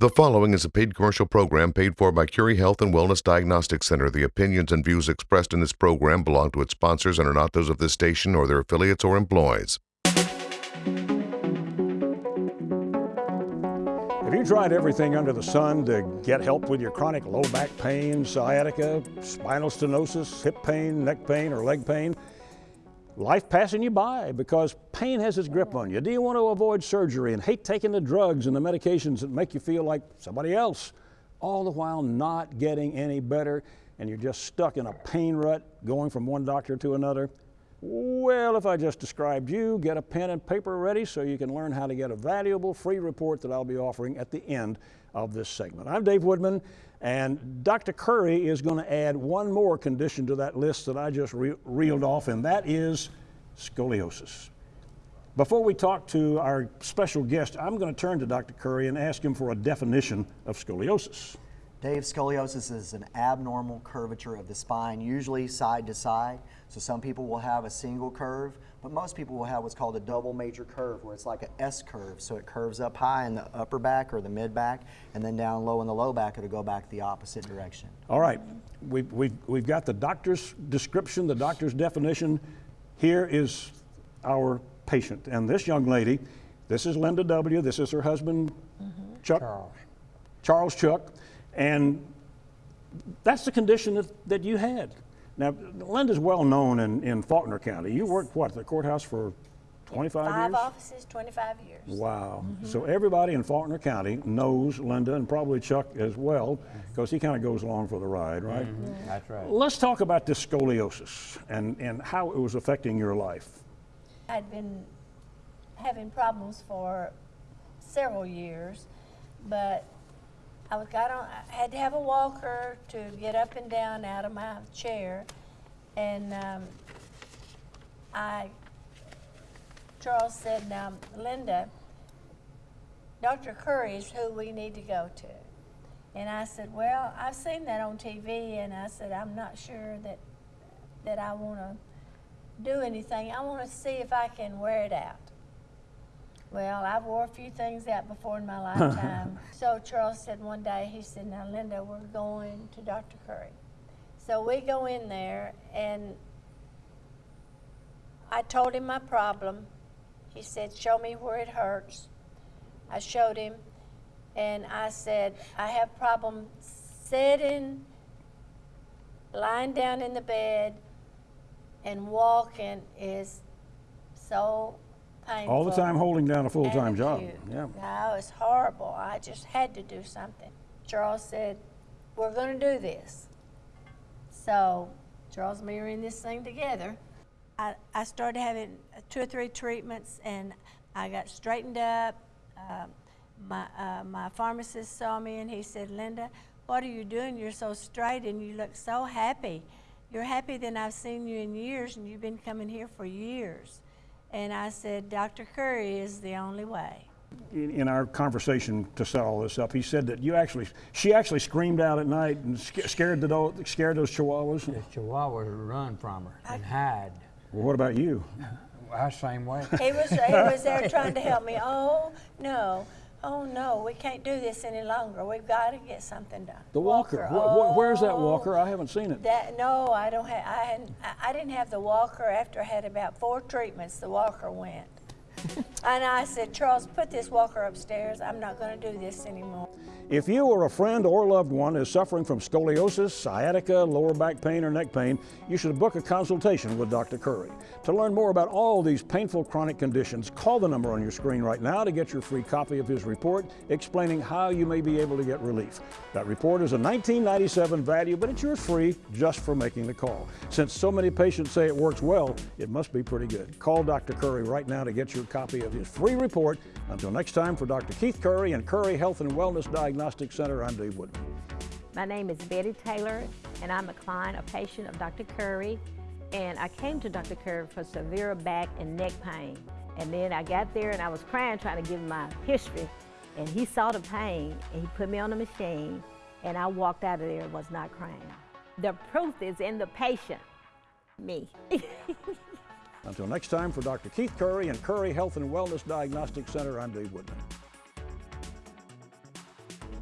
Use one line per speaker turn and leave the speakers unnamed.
The following is a paid commercial program paid for by Curry Health and Wellness Diagnostic Center. The opinions and views expressed in this program belong to its sponsors and are not those of this station or their affiliates or employees.
Have you tried everything under the sun to get help with your chronic low back pain, sciatica, spinal stenosis, hip pain, neck pain, or leg pain? life passing you by because pain has its grip on you? Do you want to avoid surgery and hate taking the drugs and the medications that make you feel like somebody else, all the while not getting any better and you're just stuck in a pain rut going from one doctor to another? Well, if I just described you, get a pen and paper ready so you can learn how to get a valuable free report that I'll be offering at the end of this segment. I'm Dave Woodman, and Dr. Curry is going to add one more condition to that list that I just re reeled off, and that is scoliosis. Before we talk to our special guest, I'm going to turn to Dr. Curry and ask him for a definition of scoliosis.
Dave, scoliosis is an abnormal curvature of the spine, usually side to side. So some people will have a single curve, but most people will have what's called a double major curve, where it's like an S curve. So it curves up high in the upper back or the mid back, and then down low in the low back, it'll go back the opposite direction.
All right, we've, we've, we've got the doctor's description, the doctor's definition. Here is our patient. And this young lady, this is Linda W., this is her husband, mm -hmm. Chuck. Charles. Charles Chuck. And that's the condition that, that you had. Now, Linda's well known in, in Faulkner County. You worked, what, at the courthouse for 25
Five
years?
Five offices, 25 years.
Wow. Mm -hmm. So everybody in Faulkner County knows Linda and probably Chuck as well because he kind of goes along for the ride, right? Mm
-hmm. That's right.
Let's talk about this scoliosis and, and how it was affecting your life.
I'd been having problems for several years, but I was got on. I had to have a walker to get up and down out of my chair, and um, I. Charles said, "Now, Linda, Dr. Curry is who we need to go to." And I said, "Well, I've seen that on TV, and I said I'm not sure that that I want to do anything. I want to see if I can wear it out." Well, I've wore a few things out before in my lifetime. so Charles said one day, he said, now Linda, we're going to Dr. Curry. So we go in there and I told him my problem. He said, show me where it hurts. I showed him and I said, I have problem sitting, lying down in the bed and walking is so painful.
All the time holding down a full-time job.
Yeah. No, it's horrible. I just had to do something. Charles said, we're going to do this. So Charles and me are in this thing together. I, I started having two or three treatments and I got straightened up. Uh, my, uh, my pharmacist saw me and he said, Linda, what are you doing? You're so straight and you look so happy. You're happier than I've seen you in years and you've been coming here for years. And I said, Dr. Curry is the only way.
In, in, our conversation to set all this up, he said that you actually, she actually screamed out at night and scared, the, scared those chihuahuas.
The chihuahuas run from her and hide.
Well, what about you?
I same way.
He was, he was there trying to help me. Oh, no oh no, we can't do this any longer. We've got to get something done.
The walker. walker. Oh, where's that walker? I haven't seen it.
That no, I don't have. I. I didn't have the walker after I had about four treatments. The walker went. And I said, Charles, put this walker upstairs. I'm not going to do this anymore.
If you or a friend or loved one is suffering from scoliosis, sciatica, lower back pain, or neck pain, you should book a consultation with Dr. Curry. To learn more about all these painful chronic conditions, call the number on your screen right now to get your free copy of his report explaining how you may be able to get relief. That report is a 1997 value, but it's yours free just for making the call. Since so many patients say it works well, it must be pretty good. Call Dr. Curry right now to get your copy of his free report. Until next time, for Dr. Keith Curry and Curry Health and Wellness Diagnostic Center, I'm Dave Woodman.
My name is Betty Taylor, and I'm a client, a patient of Dr. Curry. And I came to Dr. Curry for severe back and neck pain. And then I got there and I was crying trying to give him my history. And he saw the pain and he put me on the machine and I walked out of there and was not crying. The proof is in the patient, me.
Until next time, for Dr. Keith Curry and Curry Health and Wellness Diagnostic Center, I'm Dave Woodman.